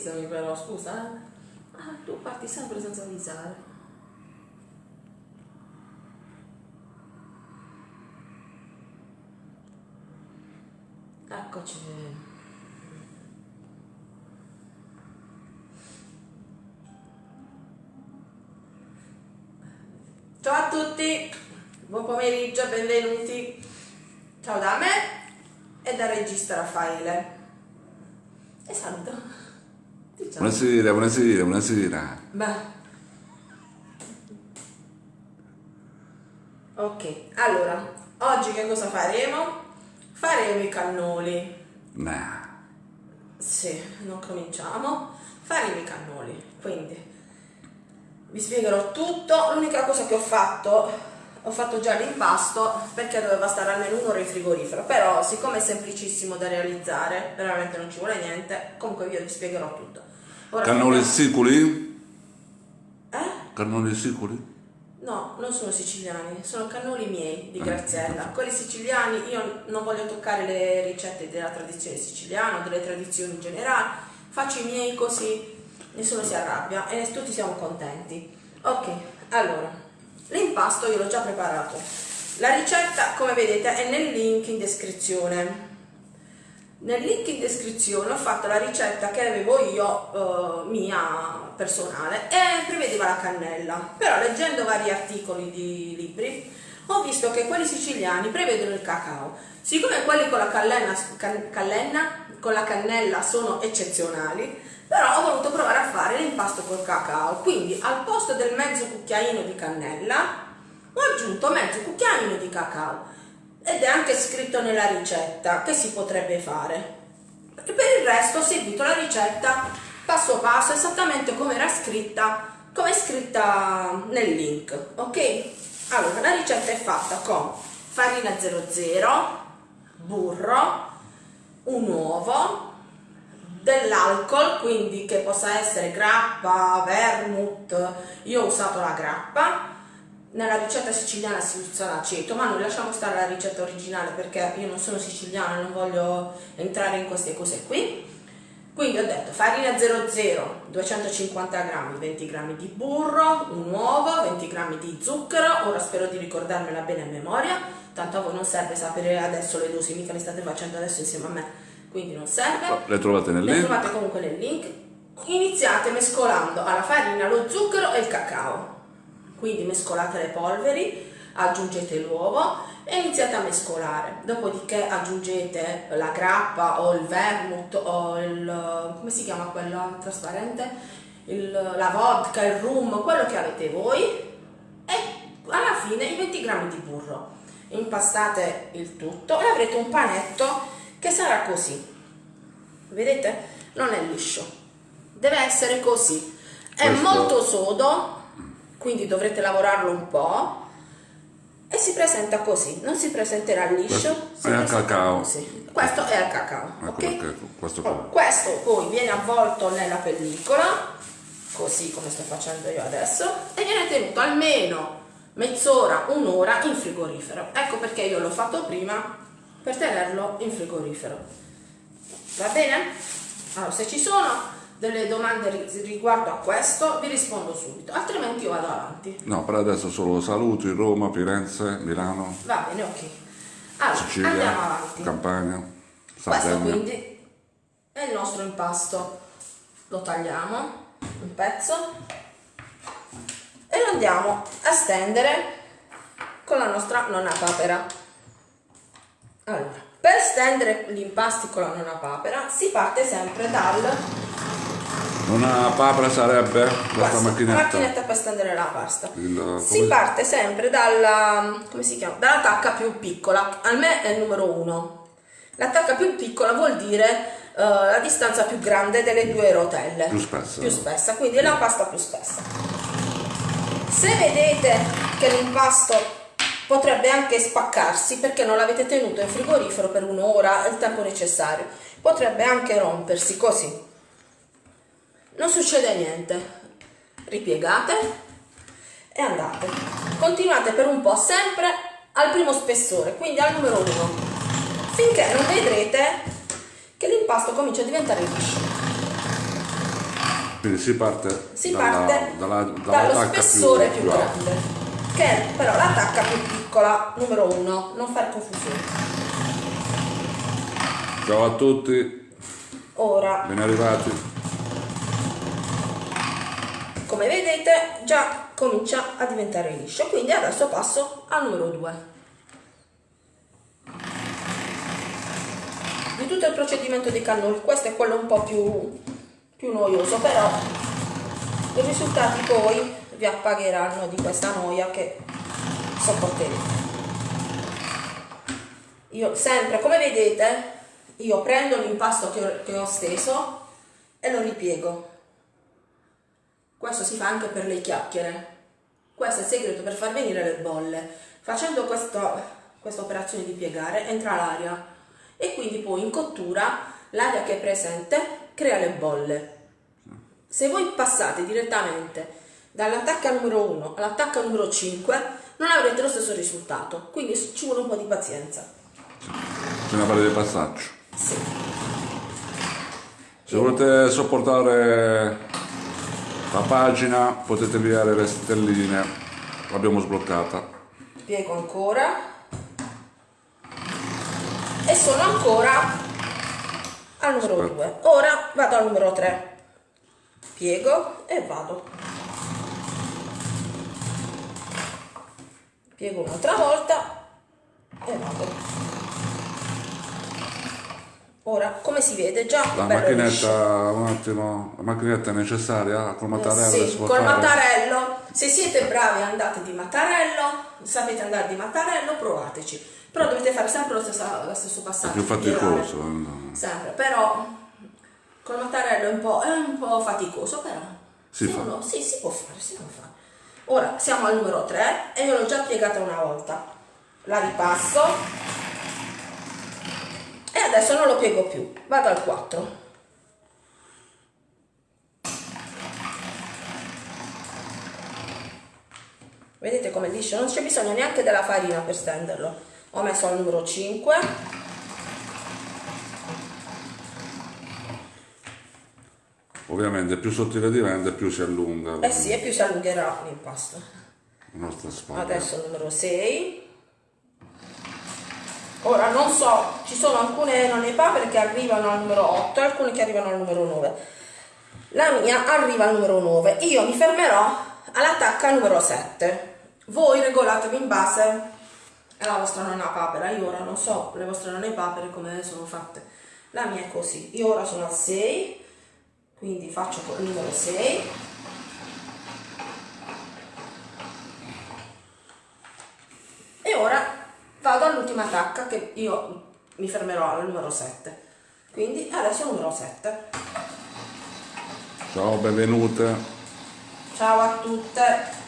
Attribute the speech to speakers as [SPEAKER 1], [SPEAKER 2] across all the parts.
[SPEAKER 1] avvisami però, scusa. Eh? Ah, tu parti sempre senza avvisare. Eccoci. Ciao a tutti, buon pomeriggio, benvenuti. Ciao da me e da regista Raffaele. E saluto. Diciamo.
[SPEAKER 2] Buonasera, buonasera, buonasera.
[SPEAKER 1] Beh. Ok, allora, oggi che cosa faremo? Faremo i cannoli.
[SPEAKER 2] Nah.
[SPEAKER 1] Sì, non cominciamo. Faremo i cannoli. Quindi vi spiegherò tutto. L'unica cosa che ho fatto, ho fatto già l'impasto perché doveva stare almeno un'ora in frigorifero. Però, siccome è semplicissimo da realizzare, veramente non ci vuole niente. Comunque, io vi spiegherò tutto. Ora
[SPEAKER 2] Cannoli
[SPEAKER 1] vediamo-
[SPEAKER 2] siculi?
[SPEAKER 1] Eh?
[SPEAKER 2] Cannoli siculi?
[SPEAKER 1] No, non sono siciliani, sono cannoli miei di Graziella. Quelli siciliani, io non voglio toccare le ricette della tradizione siciliana delle tradizioni in generale, faccio i miei così nessuno si arrabbia e tutti siamo contenti. Ok, allora, l'impasto io l'ho già preparato. La ricetta, come vedete, è nel link in descrizione. Nel link in descrizione ho fatto la ricetta che avevo io, eh, mia personale, e prevedeva la cannella. Però leggendo vari articoli di libri ho visto che quelli siciliani prevedono il cacao. Siccome quelli con la callenna, can- callenna, con la cannella sono eccezionali, però ho voluto provare a fare l'impasto col cacao. Quindi al posto del mezzo cucchiaino di cannella ho aggiunto mezzo cucchiaino di cacao ed è anche scritto nella ricetta che si potrebbe fare. E per il resto ho seguito la ricetta passo passo esattamente come era scritta, come è scritta nel link, ok? Allora, la ricetta è fatta con farina 00, burro, un uovo, dell'alcol, quindi che possa essere grappa, vermouth, io ho usato la grappa, nella ricetta siciliana si usa l'aceto, ma noi lasciamo stare la ricetta originale perché io non sono siciliana e non voglio entrare in queste cose qui. Quindi ho detto farina 00, 250 grammi, 20 grammi di burro, un uovo, 20 grammi di zucchero, ora spero di ricordarmela bene a memoria, tanto a voi non serve sapere adesso le dosi, mica le state facendo adesso insieme a me, quindi non serve.
[SPEAKER 2] Le trovate nel
[SPEAKER 1] Le
[SPEAKER 2] link?
[SPEAKER 1] trovate comunque nel link. Iniziate mescolando alla farina lo zucchero e il cacao. Quindi mescolate le polveri, aggiungete l'uovo e iniziate a mescolare. Dopodiché aggiungete la grappa o il vermouth o il come si chiama quello trasparente? Il- la vodka, il rum, quello che avete voi e alla fine i 20 grammi di burro. Impastate il tutto e avrete un panetto che sarà così. Vedete? Non è liscio. Deve essere così. È
[SPEAKER 2] Questo-
[SPEAKER 1] molto sodo, quindi dovrete lavorarlo un po'. E si presenta così, non si presenterà liscio.
[SPEAKER 2] Questo è al cacao.
[SPEAKER 1] così. Questo è al cacao,
[SPEAKER 2] Ecco
[SPEAKER 1] ok?
[SPEAKER 2] perché questo
[SPEAKER 1] Oh,
[SPEAKER 2] qua.
[SPEAKER 1] questo poi viene avvolto nella pellicola, così come sto facendo io adesso, e viene tenuto almeno mezz'ora, un'ora in frigorifero. Ecco perché io l'ho fatto prima per tenerlo in frigorifero. Va bene? Allora, se ci sono delle domande ri- riguardo a questo, vi rispondo subito, altrimenti io vado avanti.
[SPEAKER 2] No, per adesso solo saluti, Roma, Firenze, Milano,
[SPEAKER 1] Va bene, ok. Allora,
[SPEAKER 2] Sicilia,
[SPEAKER 1] andiamo avanti.
[SPEAKER 2] Campania,
[SPEAKER 1] Questo
[SPEAKER 2] Sardegna.
[SPEAKER 1] quindi è il nostro impasto. Lo tagliamo un pezzo e lo andiamo a stendere con la nostra nonna papera. Allora, per stendere gli impasti con la nonna papera si parte sempre dal
[SPEAKER 2] Una papera sarebbe questa macchinetta.
[SPEAKER 1] macchinetta per stendere la pasta.
[SPEAKER 2] Il-
[SPEAKER 1] Si parte sempre dalla, come si chiama? dalla tacca più piccola, a me è il numero 1. La tacca più piccola vuol dire eh, la distanza più grande delle due rotelle.
[SPEAKER 2] Più spessa.
[SPEAKER 1] Più spessa, quindi è la pasta più spessa. Se vedete che l'impasto potrebbe anche spaccarsi perché non l'avete tenuto in frigorifero per un'ora, il tempo necessario, potrebbe anche rompersi così. Non succede niente. Ripiegate e andate. Continuate per un po' sempre al primo spessore, quindi al numero 1, finché non vedrete che l'impasto comincia a diventare liscio.
[SPEAKER 2] Quindi si parte,
[SPEAKER 1] si
[SPEAKER 2] dalla,
[SPEAKER 1] parte
[SPEAKER 2] dalla,
[SPEAKER 1] dallo
[SPEAKER 2] dall'attacca
[SPEAKER 1] spessore
[SPEAKER 2] più,
[SPEAKER 1] più, grande, che è però la tacca più piccola, numero uno, non fare confusione.
[SPEAKER 2] Ciao a tutti,
[SPEAKER 1] Ora,
[SPEAKER 2] ben arrivati.
[SPEAKER 1] Come vedete, già comincia a diventare liscio, quindi adesso passo al numero 2. Di tutto il procedimento di cannoli, questo è quello un po' più, più noioso, però i risultati poi vi appagheranno di questa noia che sopporterete. Io sempre, come vedete, io prendo l'impasto che ho steso e lo ripiego. Questo si fa anche per le chiacchiere. Questo è il segreto per far venire le bolle. Facendo questo- questa operazione di piegare entra l'aria e quindi poi in cottura l'aria che è presente crea le bolle. Se voi passate direttamente dall'attacca numero 1 all'attacca numero 5 non avrete lo stesso risultato, quindi ci vuole un po' di pazienza.
[SPEAKER 2] Bisogna fare dei passaggi.
[SPEAKER 1] Sì.
[SPEAKER 2] Se volete sopportare la pagina potete inviare le stelline, l'abbiamo sbloccata.
[SPEAKER 1] piego ancora. E sono ancora al numero
[SPEAKER 2] Aspetta.
[SPEAKER 1] 2 ora vado al numero 3 piego e vado. Piego un'altra volta e vado ora come si vede già
[SPEAKER 2] La macchinetta, un attimo, la macchinetta è necessaria col mattarello
[SPEAKER 1] Sì,
[SPEAKER 2] si può
[SPEAKER 1] col mattarello, se siete bravi andate di mattarello, sapete andare di mattarello, provateci. Però dovete fare sempre lo stesso, lo stesso passaggio.
[SPEAKER 2] più
[SPEAKER 1] girare.
[SPEAKER 2] faticoso. eh.
[SPEAKER 1] Sempre, però col mattarello è un po', è un po' faticoso, però
[SPEAKER 2] Si
[SPEAKER 1] se
[SPEAKER 2] fa.
[SPEAKER 1] uno- sì, si può fare, si può fare. Ora siamo al numero 3 e io l'ho già piegata una volta. La ripasso e adesso non lo piego più. Vado al 4. Vedete come liscio? Non c'è bisogno neanche della farina per stenderlo. Ho messo al numero 5.
[SPEAKER 2] Ovviamente più sottile diventa più si allunga
[SPEAKER 1] Eh sì, e più si allungherà l'impasto. Adesso il numero 6. Ora non so, ci sono alcune nonne che arrivano al numero 8 e alcune che arrivano al numero 9. La mia arriva al numero 9. Io mi fermerò all'attacca numero 7. Voi regolatevi in base alla vostra nonna papera. Io ora non so le vostre nonne papere come sono fatte. La mia è così. Io ora sono al 6, quindi faccio il numero 6. E ora vado all'ultima tacca che io mi fermerò al numero 7. Quindi adesso il numero 7.
[SPEAKER 2] Ciao, benvenute.
[SPEAKER 1] Ciao a tutte.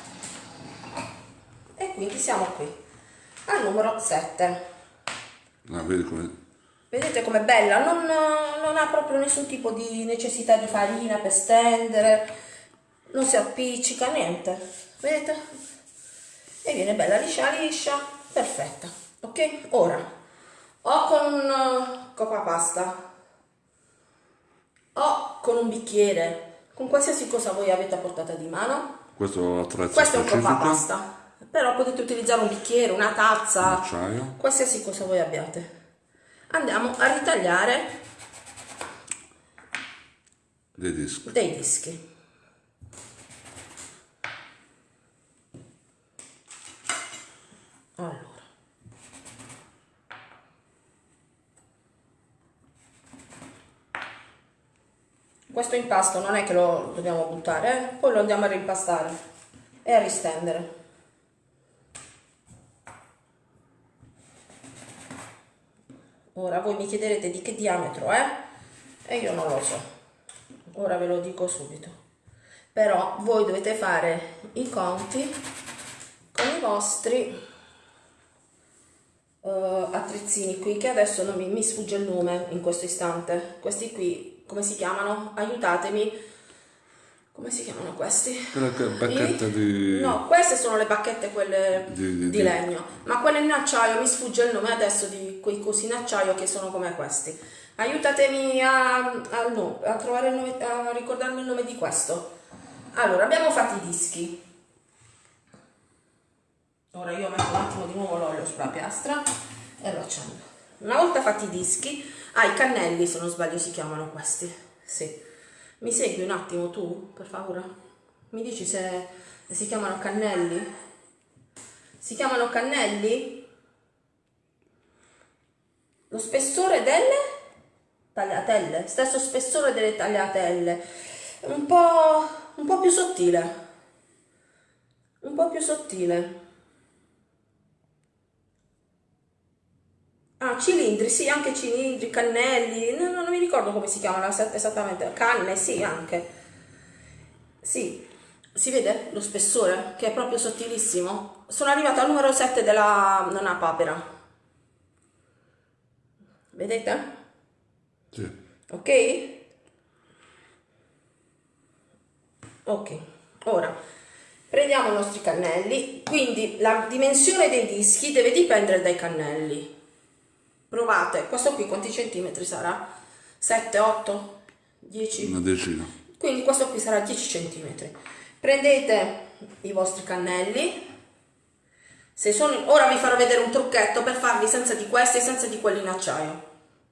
[SPEAKER 1] E quindi siamo qui al numero 7.
[SPEAKER 2] Ah, vedi come...
[SPEAKER 1] Vedete com'è bella? Non, non ha proprio nessun tipo di necessità di farina per stendere, non si appiccica, niente. Vedete? E viene bella liscia liscia, perfetta. Ok? Ora, o con un coppa pasta, o con un bicchiere, con qualsiasi cosa voi avete a portata di mano.
[SPEAKER 2] Questo è l'attrezzo
[SPEAKER 1] Questo è un
[SPEAKER 2] specifico.
[SPEAKER 1] coppa pasta. Però potete utilizzare un bicchiere, una tazza,
[SPEAKER 2] Acciaio.
[SPEAKER 1] qualsiasi cosa voi abbiate. Andiamo a ritagliare
[SPEAKER 2] Dei dischi.
[SPEAKER 1] dei dischi. Allora. Questo impasto non è che lo dobbiamo buttare, eh? poi lo andiamo a rimpastare e a ristendere. Ora voi mi chiederete di che diametro è e io non lo so. Ora ve lo dico subito. Però voi dovete fare i conti con i vostri eh, attrezzini qui che adesso non mi, mi sfugge il nome in questo istante. Questi qui come si chiamano? Aiutatemi. Come si chiamano questi?
[SPEAKER 2] Bacchette di-
[SPEAKER 1] No, queste sono le bacchette quelle
[SPEAKER 2] Di-
[SPEAKER 1] di,
[SPEAKER 2] di- di-
[SPEAKER 1] legno, ma quelle in acciaio mi sfugge il nome adesso di quei cosi in acciaio che sono come questi. Aiutatemi a, a, no, a trovare il nome, a ricordarmi il nome di questo. Allora, abbiamo fatto i dischi. Ora io metto un attimo di nuovo l'olio sulla piastra e lo accendo. Una volta fatti i dischi, ah, i cannelli se non sbaglio si chiamano questi. Sì. Mi segui un attimo tu, per favore? Mi dici se si chiamano cannelli? Si chiamano cannelli? Lo spessore delle tagliatelle, stesso spessore delle tagliatelle, un po', un po' più sottile, un po' più sottile. Ah, cilindri, sì, anche cilindri, cannelli, no, non mi ricordo come si chiamano esattamente, canne, sì, anche. Sì, si vede lo spessore che è proprio sottilissimo? Sono arrivata al numero 7 della nonna papera. Vedete?
[SPEAKER 2] Sì.
[SPEAKER 1] Ok? Ok, ora prendiamo i nostri cannelli, quindi la dimensione dei dischi deve dipendere dai cannelli. Provate, questo qui quanti centimetri sarà? 7, 8, 10?
[SPEAKER 2] Una decina.
[SPEAKER 1] Quindi questo qui sarà 10 centimetri. Prendete i vostri cannelli. Se sono, ora vi farò vedere un trucchetto per farli senza di questi e senza di quelli in acciaio.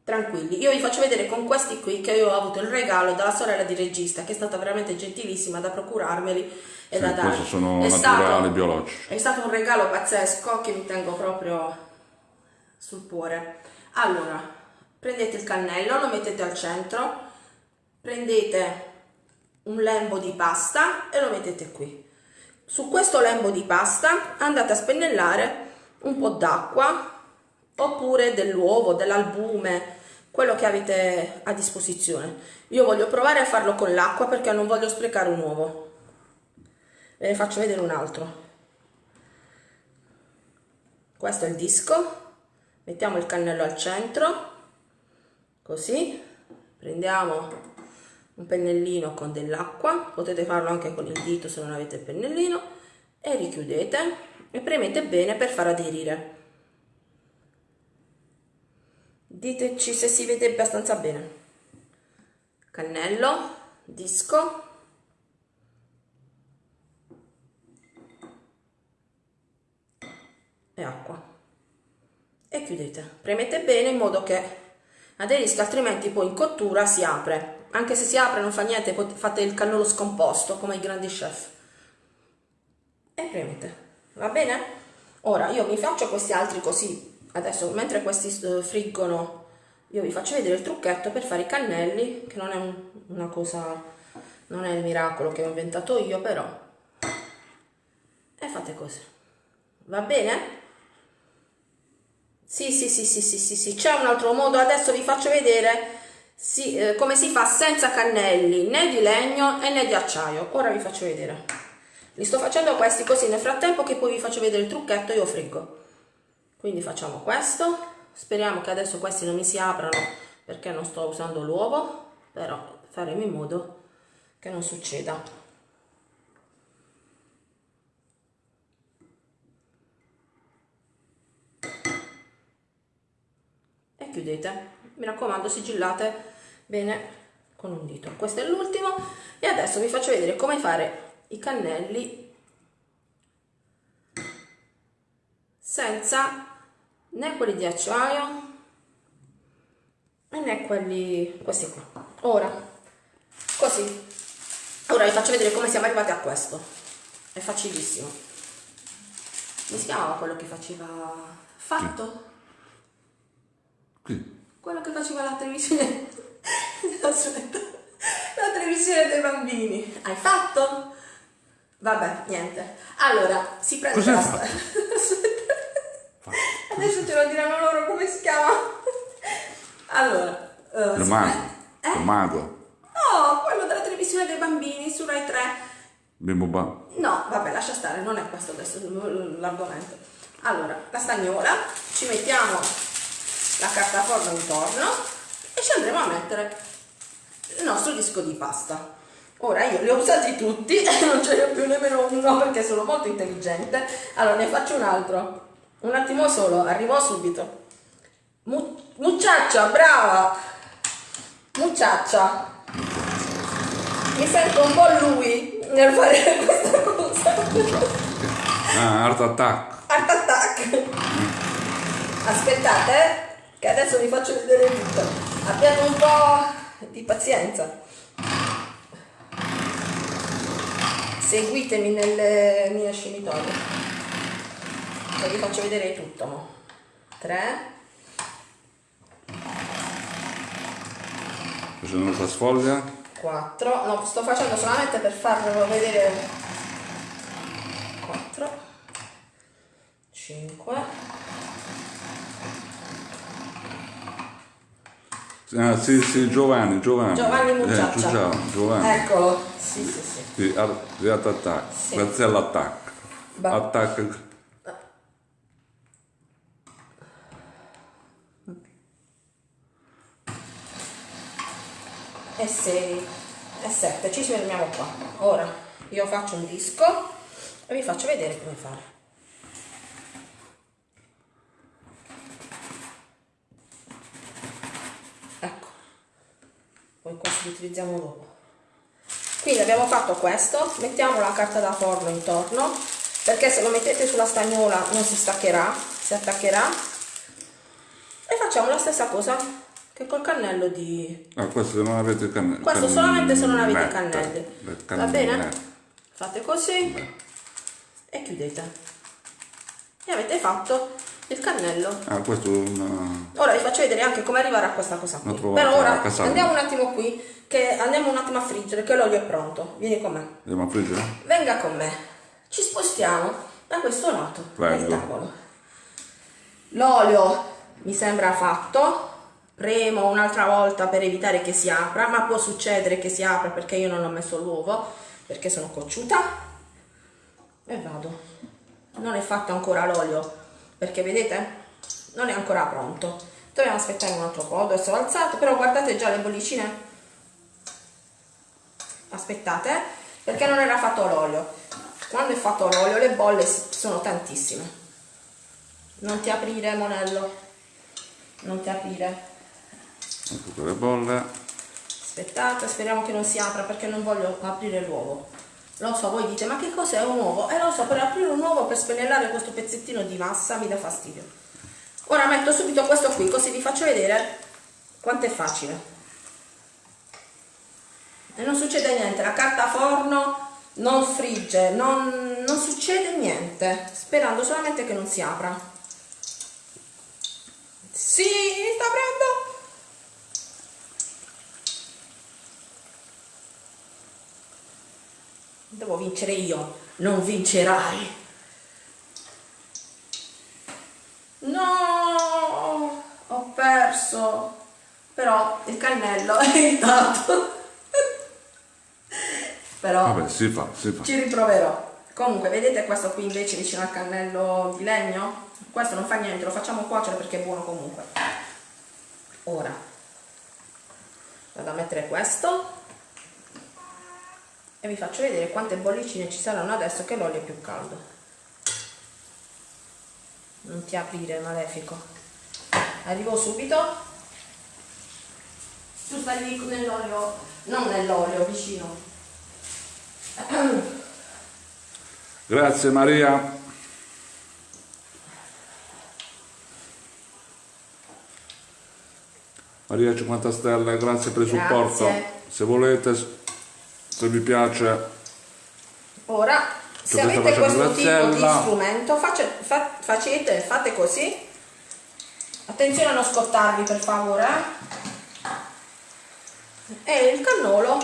[SPEAKER 1] Tranquilli. Io vi faccio vedere con questi qui che io ho avuto il regalo dalla sorella di regista che è stata veramente gentilissima da procurarmeli e
[SPEAKER 2] sì,
[SPEAKER 1] da dare.
[SPEAKER 2] sono
[SPEAKER 1] è
[SPEAKER 2] naturali
[SPEAKER 1] stato,
[SPEAKER 2] biologici.
[SPEAKER 1] è stato un regalo pazzesco che mi tengo proprio sul cuore allora prendete il cannello lo mettete al centro prendete un lembo di pasta e lo mettete qui. Su questo lembo di pasta andate a spennellare un po' d'acqua oppure dell'uovo, dell'albume, quello che avete a disposizione. Io voglio provare a farlo con l'acqua perché non voglio sprecare un uovo. Ve ne faccio vedere un altro. Questo è il disco. Mettiamo il cannello al centro, così. Prendiamo un pennellino con dell'acqua, potete farlo anche con il dito se non avete il pennellino, e richiudete e premete bene per far aderire. Diteci se si vede abbastanza bene. Cannello, disco, e acqua. E chiudete. Premete bene in modo che aderisca, altrimenti poi in cottura si apre anche se si apre non fa niente, fate il cannolo scomposto come i grandi chef. E premete, va bene? Ora io vi faccio questi altri così, adesso mentre questi eh, friggono io vi faccio vedere il trucchetto per fare i cannelli, che non è un, una cosa, non è il miracolo che ho inventato io, però. E fate così. Va bene? Sì, sì, sì, sì, sì, sì, sì. C'è un altro modo, adesso vi faccio vedere si, eh, come si fa senza cannelli né di legno né di acciaio. Ora vi faccio vedere. Li sto facendo questi così nel frattempo che poi vi faccio vedere il trucchetto io friggo. Quindi facciamo questo. Speriamo che adesso questi non mi si aprano perché non sto usando l'uovo però faremo in modo che non succeda chiudete. Mi raccomando sigillate bene con un dito. Questo è l'ultimo. E adesso vi faccio vedere come fare i cannelli senza né quelli di acciaio né quelli questi qua. Ora così. Ora vi faccio vedere come siamo arrivati a questo. È facilissimo. Mi si quello che faceva? Fatto?
[SPEAKER 2] Qui.
[SPEAKER 1] quello che faceva la televisione Aspetta. La televisione dei bambini. Hai fatto? Vabbè, niente. Allora, si prende la
[SPEAKER 2] fatto?
[SPEAKER 1] Adesso ce lo diranno loro come si chiama. Allora, uh,
[SPEAKER 2] il mago. Eh? Il mago.
[SPEAKER 1] No, quello della televisione dei bambini su Rai 3.
[SPEAKER 2] Bimbo ba.
[SPEAKER 1] No, vabbè, lascia stare, non è questo adesso l'argomento. Allora, la stagnola, ci mettiamo la carta forno intorno e ci andremo a mettere il nostro disco di pasta. Ora io li ho usati tutti e non ce ne ho più nemmeno uno perché sono molto intelligente. Allora ne faccio un altro. Un attimo solo, arrivo subito. Mu mucciaccia, brava! mucciaccia. Mi sento un po' lui nel fare questa cosa.
[SPEAKER 2] Ah, art attack.
[SPEAKER 1] Art attack. Aspettate, eh, che adesso vi faccio vedere tutto. Abbiate un po' di pazienza. Seguitemi nel mio scenitoio. E vi faccio vedere tutto. mo. Tre.
[SPEAKER 2] Facendo una sfoglia.
[SPEAKER 1] 4 no sto facendo solamente per farvelo vedere 4 5
[SPEAKER 2] Ah, sì, sì, Giovanni, Giovanni.
[SPEAKER 1] Giovanni
[SPEAKER 2] Eh,
[SPEAKER 1] Mucciaccia
[SPEAKER 2] Giovanni, Giovanni.
[SPEAKER 1] eccolo sì sì sì
[SPEAKER 2] Sì, attack.
[SPEAKER 1] Sì.
[SPEAKER 2] Grazie all'attack.
[SPEAKER 1] Va-
[SPEAKER 2] Attack.
[SPEAKER 1] e 6 e 7 ci fermiamo qua ora io faccio un disco e vi faccio vedere come fare ecco li utilizziamo dopo. Quindi abbiamo fatto questo mettiamo la carta da forno intorno perché se lo mettete sulla stagnola non si staccherà si attaccherà. E facciamo la stessa cosa che col cannello di
[SPEAKER 2] Ah, questo se non avete cannelli.
[SPEAKER 1] questo solamente se non avete cannelli. va bene? fate così e chiudete. E avete fatto il cannello.
[SPEAKER 2] Ah, questo è una...
[SPEAKER 1] ora vi faccio vedere anche come arrivare a questa cosa qui. però ora andiamo un attimo qui che andiamo un attimo a friggere che l'olio è pronto. Vieni con me.
[SPEAKER 2] Andiamo a friggere?
[SPEAKER 1] venga con me. Ci spostiamo da questo lato
[SPEAKER 2] Prego.
[SPEAKER 1] del tavolo. L'olio mi sembra fatto. Premo un'altra volta per evitare che si apra ma può succedere che si apra perché io non ho messo l'uovo perché sono cocciuta. E vado. Non è fatto ancora l'olio perché vedete non è ancora pronto. Dobbiamo aspettare un altro po' adesso ho alzato però guardate già le bollicine. Aspettate perché non era fatto l'olio. Quando è fatto l'olio le bolle sono tantissime. Non ti aprire monello. Non ti aprire.
[SPEAKER 2] Ecco quelle bolle.
[SPEAKER 1] aspettate speriamo che non si apra perché non voglio aprire l'uovo lo so voi dite ma che cos'è un uovo? Eh lo so per aprire un uovo per spennellare questo pezzettino di massa mi dà fastidio. Ora metto subito questo qui così vi faccio vedere quanto è facile. E non succede niente la carta forno non frigge non, non succede niente sperando solamente che non si apra. Sì sta aprendo devo vincere io non vincerai. No ho perso. Però il cannello è intatto però
[SPEAKER 2] Vabbè, si fa, si fa.
[SPEAKER 1] ci riproverò. Comunque vedete questo qui invece vicino al cannello di legno? Questo non fa niente lo facciamo cuocere perché è buono comunque. Ora vado a mettere questo e vi faccio vedere quante bollicine ci saranno adesso che l'olio è più caldo non ti aprire malefico arrivo subito tu stai lì nell'olio non nell'olio vicino
[SPEAKER 2] Grazie Maria. Maria 50 stelle, grazie per il
[SPEAKER 1] Grazie.
[SPEAKER 2] supporto. Se volete, se vi piace,
[SPEAKER 1] Ora, se avete questo tipo di strumento, face- fa- facete, fate così. Attenzione a non scottarvi per favore. eh. E il cannolo,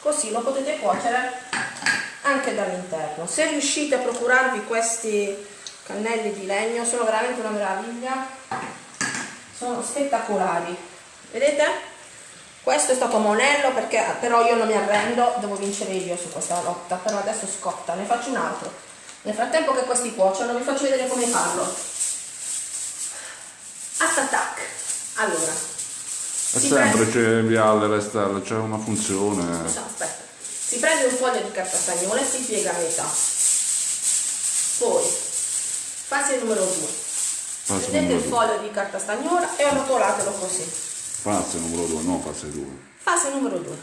[SPEAKER 1] così lo potete cuocere anche dall'interno. Se riuscite a procurarvi questi cannelli di legno, sono veramente una meraviglia. Sono spettacolari. Vedete? Questo è stato monello perché però io non mi arrendo, devo vincere io su questa lotta, però adesso scotta, ne faccio un altro. Nel frattempo che questi cuociono vi faccio vedere come farlo. Attack. Allora,
[SPEAKER 2] è semplice inviare le stelle, c'è una funzione.
[SPEAKER 1] Scusa, aspetta. Si prende un foglio di carta stagnola e si piega a metà. Poi, fase numero 2.
[SPEAKER 2] Fase
[SPEAKER 1] prendete il foglio di carta stagnola e arrotolatelo così.
[SPEAKER 2] Fase numero 2, no fase 2.
[SPEAKER 1] Fase numero 2.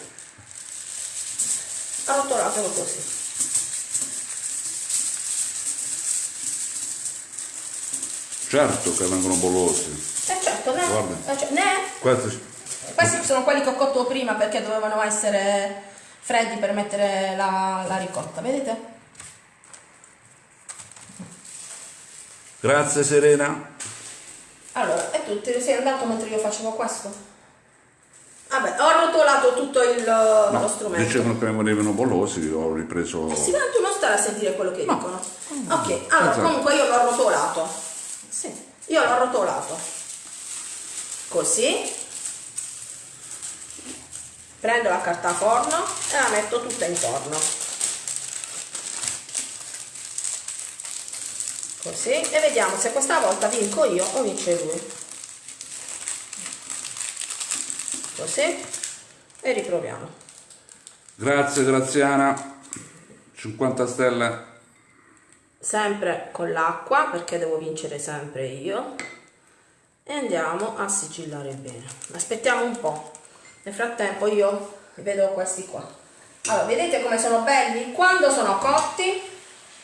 [SPEAKER 1] Arrotolatelo così.
[SPEAKER 2] Certo che vengono bollosi.
[SPEAKER 1] E certo, ne,
[SPEAKER 2] Guarda.
[SPEAKER 1] eh, cioè, ne
[SPEAKER 2] Questi
[SPEAKER 1] Questi sono quelli che ho cotto prima perché dovevano essere freddi per mettere la, la ricotta, vedete?
[SPEAKER 2] Grazie Serena.
[SPEAKER 1] Allora, e tu sei andato mentre io facevo questo? Vabbè, ho arrotolato tutto il, lo strumento.
[SPEAKER 2] Dicevano che venivano bollosi, ho ripreso.
[SPEAKER 1] Eh sì, ma tu non stai a sentire quello che dicono. Ok, allora
[SPEAKER 2] Esatto.
[SPEAKER 1] comunque io l'ho arrotolato. Sì, io l'ho arrotolato. Così. Prendo la carta forno e la metto tutta intorno. Così. E vediamo se questa volta vinco io o vince lui. Così. E riproviamo.
[SPEAKER 2] Grazie Graziana. 50 stelle.
[SPEAKER 1] sempre con l'acqua perché devo vincere sempre io e andiamo a sigillare bene aspettiamo un po' nel frattempo io vedo questi qua allora vedete come sono belli quando sono cotti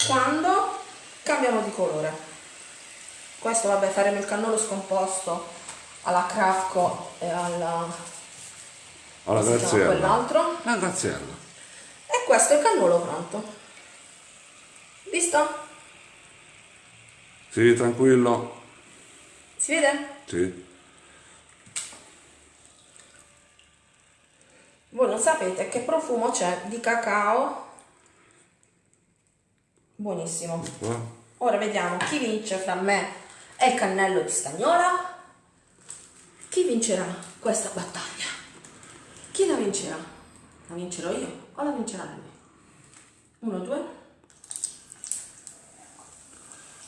[SPEAKER 1] quando cambiamo di colore questo vabbè faremo il cannolo scomposto alla crafco e alla
[SPEAKER 2] Alla Graziella.
[SPEAKER 1] quell'altro
[SPEAKER 2] La Graziella.
[SPEAKER 1] e questo è il cannolo pronto visto?
[SPEAKER 2] Sì, tranquillo.
[SPEAKER 1] si vede?
[SPEAKER 2] Sì.
[SPEAKER 1] Voi non sapete che profumo c'è di cacao. Buonissimo. Ora vediamo chi vince fra me e il cannello di stagnola. Chi vincerà questa battaglia? Chi la vincerà? La vincerò io o la vincerà lui? Uno, due.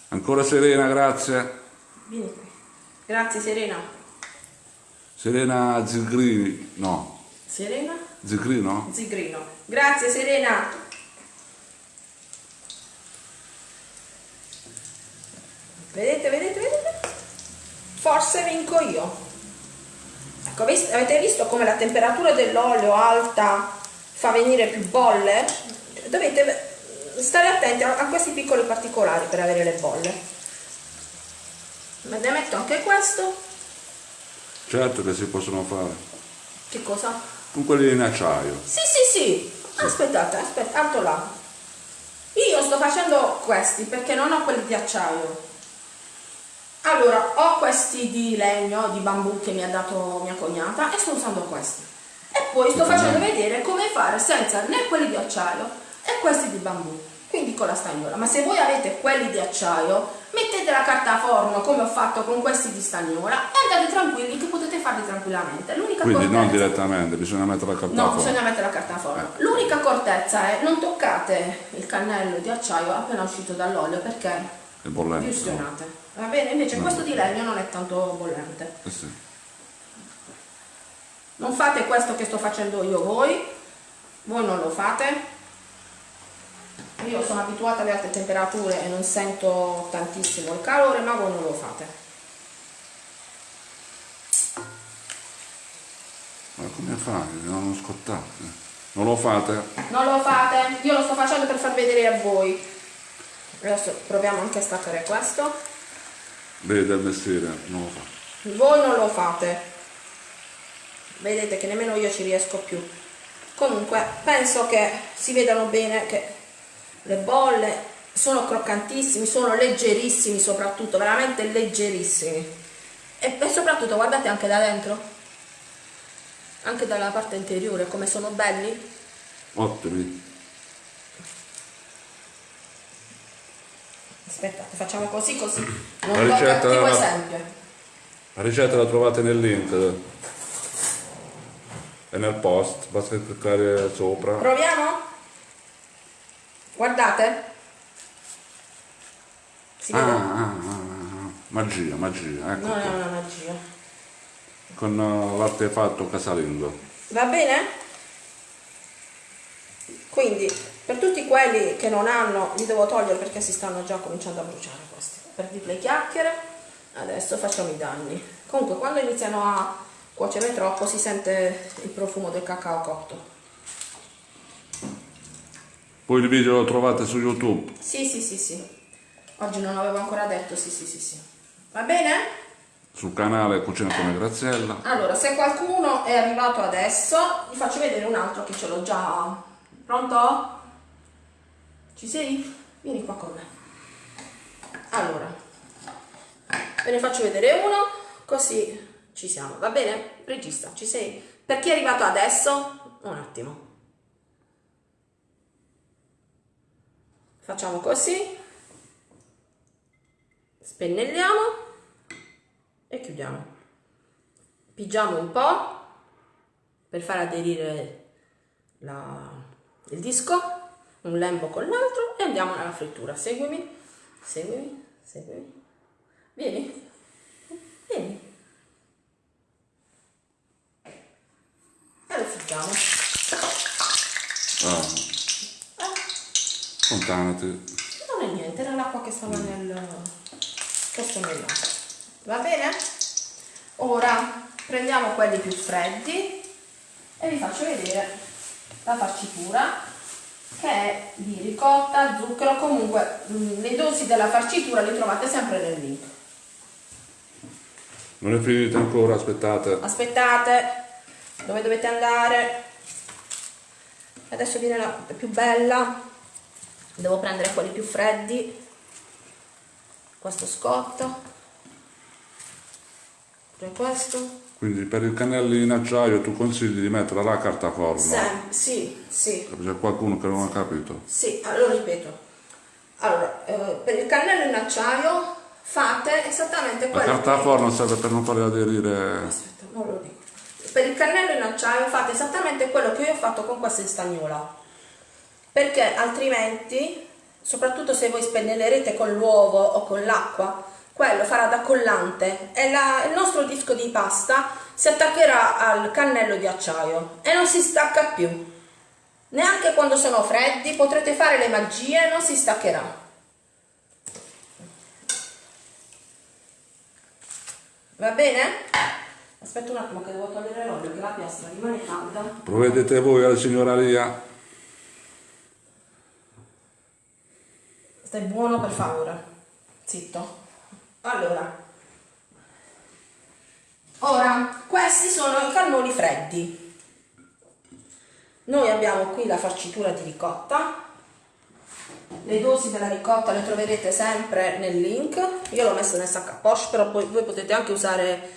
[SPEAKER 2] Ancora Serena, grazie.
[SPEAKER 1] Vieni qui. Grazie Serena.
[SPEAKER 2] Serena Zigrini. No,
[SPEAKER 1] Serena
[SPEAKER 2] Zigrino?
[SPEAKER 1] Zigrino. Grazie Serena. Vedete, vedete, vedete? Forse vinco io. Ecco, avete visto come la temperatura dell'olio alta fa venire più bolle? Dovete ve- stare attenti a, questi piccoli particolari per avere le bolle. Ma ne metto anche questo.
[SPEAKER 2] Certo che si possono fare.
[SPEAKER 1] Che cosa?
[SPEAKER 2] Con quelli in acciaio.
[SPEAKER 1] Sì, sì, sì. Aspettate, aspetta, alto là. Io sto facendo questi perché non ho quelli di acciaio. Allora, ho questi di legno, di bambù che mi ha dato mia cognata e sto usando questi. E poi sto facendo vedere come fare senza né quelli di acciaio e questi di bambù. Quindi con la stagnola. Ma se voi avete quelli di acciaio, mettete la carta a forno come ho fatto con questi di stagnola e andate tranquilli che potete farli tranquillamente. L'unica
[SPEAKER 2] Quindi non
[SPEAKER 1] accortezza-
[SPEAKER 2] direttamente, bisogna mettere la carta
[SPEAKER 1] No,
[SPEAKER 2] fuori.
[SPEAKER 1] bisogna mettere la carta a forno. L'unica accortezza è non toccate il cannello di acciaio appena uscito dall'olio perché
[SPEAKER 2] È bollente.
[SPEAKER 1] vi ustionate. Va bene? Invece questo di legno non è tanto bollente.
[SPEAKER 2] Eh sì.
[SPEAKER 1] Non fate questo che sto facendo io voi, voi non lo fate. Io sono abituata alle alte temperature e non sento tantissimo il calore, ma voi non lo fate.
[SPEAKER 2] Ma come fai? Non scottate. Non lo fate?
[SPEAKER 1] Non lo fate, io lo sto facendo per far vedere a voi. Adesso proviamo anche a staccare questo.
[SPEAKER 2] Vedi del mestiere, non lo fa.
[SPEAKER 1] Voi non lo fate. Vedete che nemmeno io ci riesco più. Comunque, penso che si vedano bene che le bolle sono croccantissimi, sono leggerissimi soprattutto, veramente leggerissimi. E, e soprattutto guardate anche da dentro. Anche dalla parte interiore come sono belli.
[SPEAKER 2] Ottimi.
[SPEAKER 1] Aspettate, facciamo così così.
[SPEAKER 2] La
[SPEAKER 1] Non do
[SPEAKER 2] ricetta-
[SPEAKER 1] cattivo esempio.
[SPEAKER 2] La ricetta la trovate nel link e nel post, basta cliccare sopra.
[SPEAKER 1] Proviamo? Guardate. Si
[SPEAKER 2] Ah,
[SPEAKER 1] vede?
[SPEAKER 2] ah, ah, ah. magia, magia, ecco qua.
[SPEAKER 1] una magia.
[SPEAKER 2] Con uh, l'artefatto casalingo.
[SPEAKER 1] Va bene? Quindi, per tutti quelli che non hanno, li devo togliere perché si stanno già cominciando a bruciare questi. Per dirle chiacchiere. adesso facciamo i danni comunque quando iniziano a cuocere troppo si sente il profumo del cacao cotto
[SPEAKER 2] Poi il video lo trovate su YouTube.
[SPEAKER 1] sì sì sì sì oggi non l'avevo ancora detto sì sì sì sì va bene?
[SPEAKER 2] Sul canale Cucina come Graziella.
[SPEAKER 1] allora se qualcuno è arrivato adesso vi faccio vedere un altro che ce l'ho già pronto? Ci sei? vieni qua con me allora ve ne faccio vedere uno così ci siamo va bene? regista ci sei? per chi è arrivato adesso un attimo facciamo così spennelliamo e chiudiamo pigiamo un po' per far aderire la- il disco un lembo con l'altro e andiamo nella frittura. Seguimi seguimi seguimi. Vieni vieni. E lo frittiamo?
[SPEAKER 2] Ah, allontanati.
[SPEAKER 1] non è niente era l'acqua che stava nel questo nel va bene? Ora prendiamo quelli più freddi e vi faccio vedere la farcitura che è di ricotta, zucchero, comunque mh, le dosi della farcitura le trovate sempre nel link.
[SPEAKER 2] Non è finito ancora, aspettate.
[SPEAKER 1] Aspettate, dove dovete andare? Adesso viene la più bella, devo prendere quelli più freddi, questo scotto, pure questo.
[SPEAKER 2] Quindi per i cannelli in acciaio tu consigli di mettere la carta forno.
[SPEAKER 1] Sì, sì,
[SPEAKER 2] C'è qualcuno che non ha capito.
[SPEAKER 1] sì, allora ripeto. Allora, eh, per il cannello in acciaio fate esattamente
[SPEAKER 2] La
[SPEAKER 1] quello
[SPEAKER 2] carta
[SPEAKER 1] che-
[SPEAKER 2] forno serve per non farli aderire.
[SPEAKER 1] Aspetta, non lo dico. Per il cannello in acciaio fate esattamente quello che io ho fatto con questa stagnola. Perché altrimenti, soprattutto se voi spennellerete con l'uovo o con l'acqua, quello farà da collante e la- il nostro disco di pasta si attaccherà al cannello di acciaio e non si stacca più. Neanche quando sono freddi potrete fare le magie e non si staccherà. Va bene? Aspetta un attimo che devo togliere l'olio che la piastra rimane calda.
[SPEAKER 2] Provvedete voi alla signora Lia.
[SPEAKER 1] Stai buono per favore. Zitto. Allora. Ora, questi sono i cannoli freddi. Noi abbiamo qui la farcitura di ricotta. Le dosi della ricotta le troverete sempre nel link. Io l'ho messo nel sacco a poche, però poi voi potete anche usare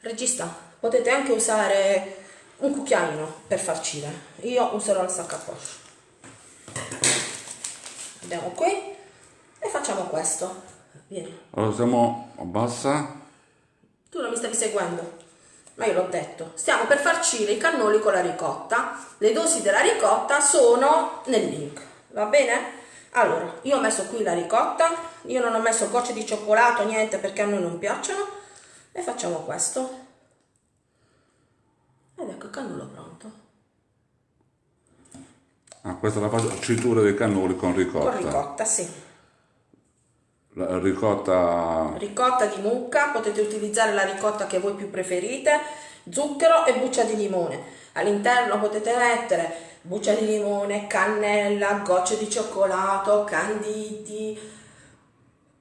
[SPEAKER 1] regista, potete anche usare un cucchiaino per farcire. Io userò il sacco a poche. Andiamo qui e facciamo questo. Vieni.
[SPEAKER 2] Allora siamo a bassa.
[SPEAKER 1] Tu non mi stavi seguendo, ma io l'ho detto. Stiamo per farcire i cannoli con la ricotta. Le dosi della ricotta sono nel link, va bene? Allora, io ho messo qui la ricotta, io non ho messo gocce di cioccolato, niente perché a noi non piacciono. E facciamo questo. Ed ecco il cannolo pronto.
[SPEAKER 2] Ah, questa è la farcitura dei cannoli con ricotta.
[SPEAKER 1] Con ricotta, sì.
[SPEAKER 2] La ricotta
[SPEAKER 1] ricotta di mucca, potete utilizzare la ricotta che voi più preferite, zucchero e buccia di limone. All'interno potete mettere buccia di limone, cannella, gocce di cioccolato, canditi,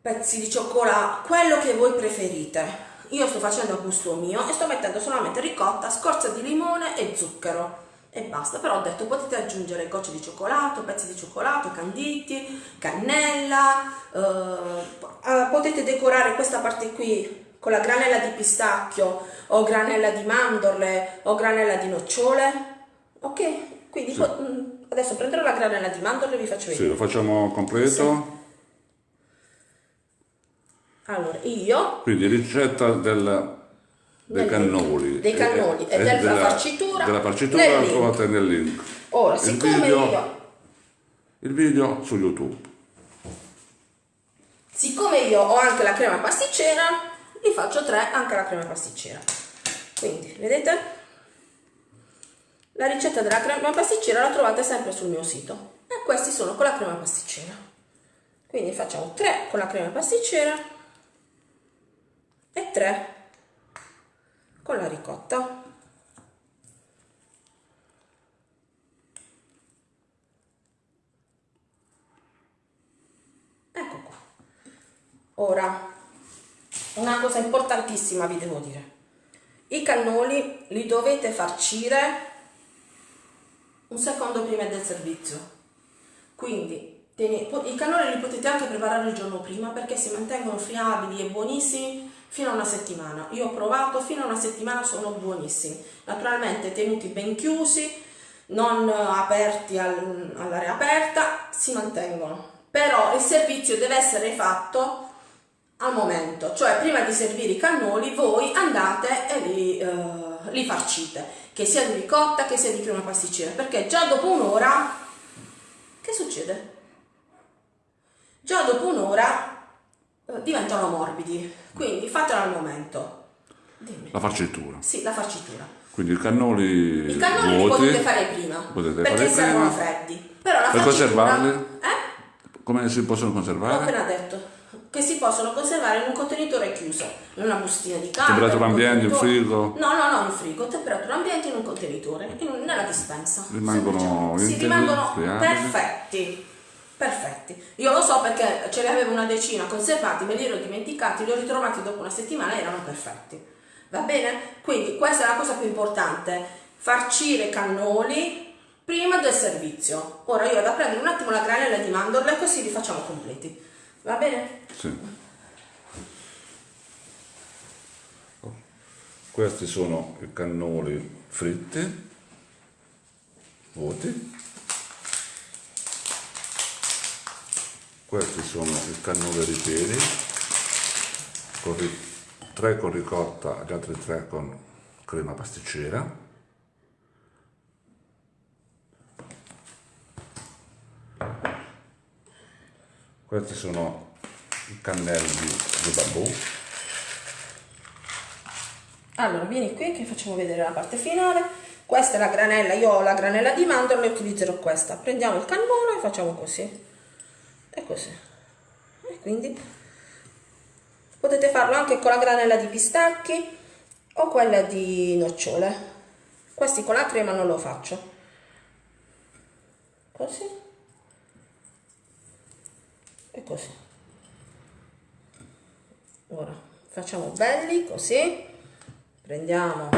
[SPEAKER 1] pezzi di cioccolato, quello che voi preferite. Io sto facendo a gusto mio e sto mettendo solamente ricotta, scorza di limone e zucchero e basta. Però ho detto potete aggiungere gocce di cioccolato, pezzi di cioccolato, canditi, cannella, eh, eh, potete decorare questa parte qui con la granella di pistacchio o granella di mandorle o granella di nocciole. Ok? Quindi po- mm, adesso prenderò la granella di mandorle e vi faccio
[SPEAKER 2] Sì,
[SPEAKER 1] vedere.
[SPEAKER 2] lo facciamo completo.
[SPEAKER 1] Allora, io
[SPEAKER 2] Quindi ricetta del, dei cannoli.
[SPEAKER 1] Dei cannoli e
[SPEAKER 2] e
[SPEAKER 1] della farcitura
[SPEAKER 2] Della farcitura la trovate nel link.
[SPEAKER 1] ora,
[SPEAKER 2] Il
[SPEAKER 1] siccome
[SPEAKER 2] video-
[SPEAKER 1] io
[SPEAKER 2] Il video su YouTube.
[SPEAKER 1] Siccome io ho anche la crema pasticcera, vi faccio tre anche la crema pasticcera. Quindi, vedete? La ricetta della crema pasticcera la trovate sempre sul mio sito. E questi sono con la crema pasticcera. Quindi facciamo tre con la crema pasticcera e 3 con la ricotta. Ecco qua. Ora, una cosa importantissima vi devo dire. I cannoli li dovete farcire un secondo prima del servizio. Quindi i cannoli li potete anche preparare il giorno prima perché si mantengono friabili e buonissimi fino a una settimana. Io ho provato, fino a una settimana sono buonissimi. Naturalmente tenuti ben chiusi, non aperti al, all'aria aperta, si mantengono. Però il servizio deve essere fatto al momento, cioè prima di servire i cannoli voi andate e li, uh, li farcite, che sia di ricotta che sia di crema pasticcera, perché già dopo un'ora, che succede? Già dopo un'ora diventano morbidi, quindi fatelo al momento.
[SPEAKER 2] Dimmi. La farcitura.
[SPEAKER 1] Sì, la farcitura.
[SPEAKER 2] Quindi i cannoli
[SPEAKER 1] I cannoli
[SPEAKER 2] vuoti,
[SPEAKER 1] li potete fare prima,
[SPEAKER 2] potete
[SPEAKER 1] perché
[SPEAKER 2] fare prima.
[SPEAKER 1] freddi. Però la
[SPEAKER 2] Per conservarli?
[SPEAKER 1] Eh?
[SPEAKER 2] Come si possono
[SPEAKER 1] L'ho
[SPEAKER 2] conservare?
[SPEAKER 1] appena detto che si possono conservare in un contenitore chiuso, in una bustina di carta.
[SPEAKER 2] Temperatura ambiente, in frigo?
[SPEAKER 1] No, no, no, in frigo, temperatura ambiente in un contenitore, in un- nella dispensa.
[SPEAKER 2] Rimangono integri,
[SPEAKER 1] rimangono perfetti. Perfetti. Io lo so perché ce ne avevo una decina conservati, me li ero dimenticati, li ho ritrovati dopo una settimana e erano perfetti. Va bene? Quindi questa è la cosa più importante, farcire i cannoli prima del servizio. Ora io vado a prendere un attimo la granella di mandorle così li facciamo completi. Va bene?
[SPEAKER 2] Sì. Questi sono i cannoli fritti, vuoti. Questi sono i cannoli ripieni, con ri- tre con ricotta, gli altri tre con crema pasticcera. Questi sono i cannelli di bambù.
[SPEAKER 1] Allora, vieni qui che facciamo vedere la parte finale. Questa è la granella, io ho la granella di mandorle e utilizzerò questa. Prendiamo il cannolo e facciamo così. E così. E quindi potete farlo anche con la granella di pistacchi o quella di nocciole. Questi con la crema non lo faccio. Così. E così. Ora facciamo belli così. Prendiamo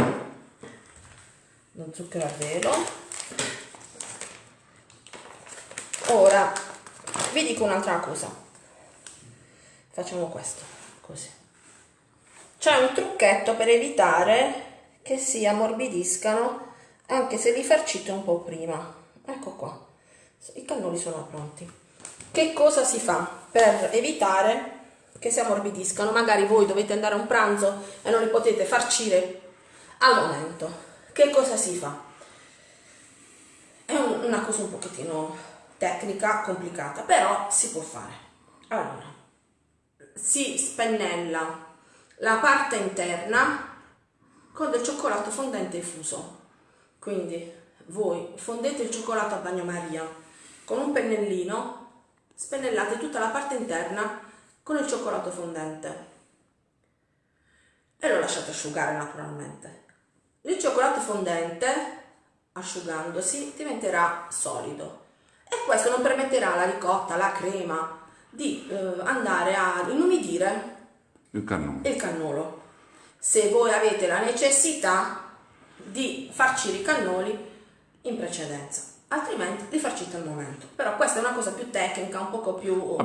[SPEAKER 1] lo zucchero a velo. Ora vi dico un'altra cosa. Facciamo questo, così. C'è un trucchetto per evitare che si ammorbidiscano anche se li farcite un po' prima. Ecco qua. I cannoli sono pronti. Che cosa si fa per evitare che si ammorbidiscano? Magari voi dovete andare a un pranzo e non li potete farcire al momento. Che cosa si fa? È un- una cosa un pochettino tecnica, complicata, però si può fare. Allora, si spennella la parte interna con del cioccolato fondente infuso. Quindi voi fondete il cioccolato a bagnomaria con un pennellino, spennellate tutta la parte interna con il cioccolato fondente e lo lasciate asciugare naturalmente. Il cioccolato fondente, asciugandosi, diventerà solido e questo non permetterà alla ricotta, alla crema, di eh, andare a inumidire
[SPEAKER 2] Il cannone.
[SPEAKER 1] il cannolo. Se voi avete la necessità di farcire i cannoli in precedenza, altrimenti li farcite al momento. Però questa è una cosa più tecnica, un poco più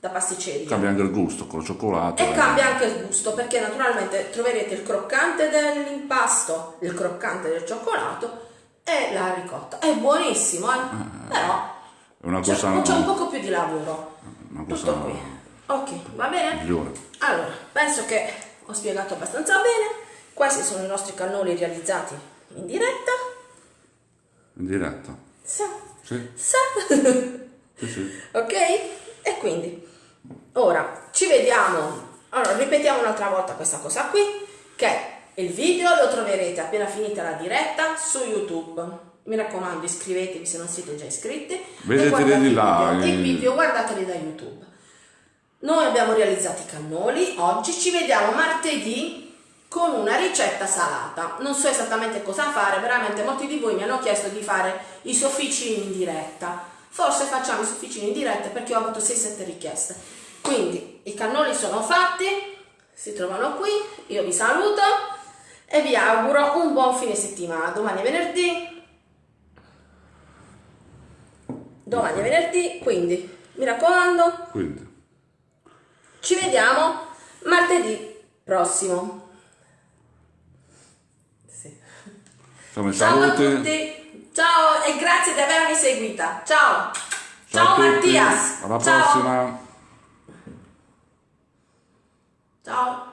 [SPEAKER 1] da pasticceria.
[SPEAKER 2] Cambia anche il gusto con il cioccolato.
[SPEAKER 1] E
[SPEAKER 2] eh.
[SPEAKER 1] cambia anche il gusto perché naturalmente troverete il croccante dell'impasto, il croccante del cioccolato e la ricotta. È buonissimo, eh? però
[SPEAKER 2] È una
[SPEAKER 1] c'è,
[SPEAKER 2] cosa,
[SPEAKER 1] c'è un poco più di lavoro.
[SPEAKER 2] una
[SPEAKER 1] Tutto
[SPEAKER 2] cosa
[SPEAKER 1] qui. Ok, va bene?
[SPEAKER 2] migliore.
[SPEAKER 1] Allora, penso che ho spiegato abbastanza bene. Questi sono i nostri cannoli realizzati in diretta.
[SPEAKER 2] In diretta.
[SPEAKER 1] Sa,
[SPEAKER 2] Sì,
[SPEAKER 1] sa.
[SPEAKER 2] sì, sì.
[SPEAKER 1] ok? E quindi, ora ci vediamo. Allora, ripetiamo un'altra volta questa cosa qui, che il video lo troverete appena finita la diretta su YouTube. Mi raccomando, iscrivetevi se non siete già iscritti.
[SPEAKER 2] Vedeteli di
[SPEAKER 1] i
[SPEAKER 2] là,
[SPEAKER 1] video.
[SPEAKER 2] eh.
[SPEAKER 1] Video guardateli da YouTube. Noi abbiamo realizzato i cannoli, oggi ci vediamo martedì con una ricetta salata. Non so esattamente cosa fare, veramente molti di voi mi hanno chiesto di fare i sofficini in diretta. Forse facciamo i sofficini in diretta perché ho avuto 6-7 richieste. Quindi i cannoli sono fatti, si trovano qui, io vi saluto e vi auguro un buon fine settimana. Domani è venerdì. Domani è venerdì, quindi mi raccomando,
[SPEAKER 2] Quindi,
[SPEAKER 1] ci vediamo martedì prossimo. Sì. Ciao a
[SPEAKER 2] saluti.
[SPEAKER 1] tutti, ciao e grazie di avermi seguita. Ciao, ciao,
[SPEAKER 2] a tutti,
[SPEAKER 1] Mattias.
[SPEAKER 2] Alla
[SPEAKER 1] ciao.
[SPEAKER 2] prossima.
[SPEAKER 1] Ciao.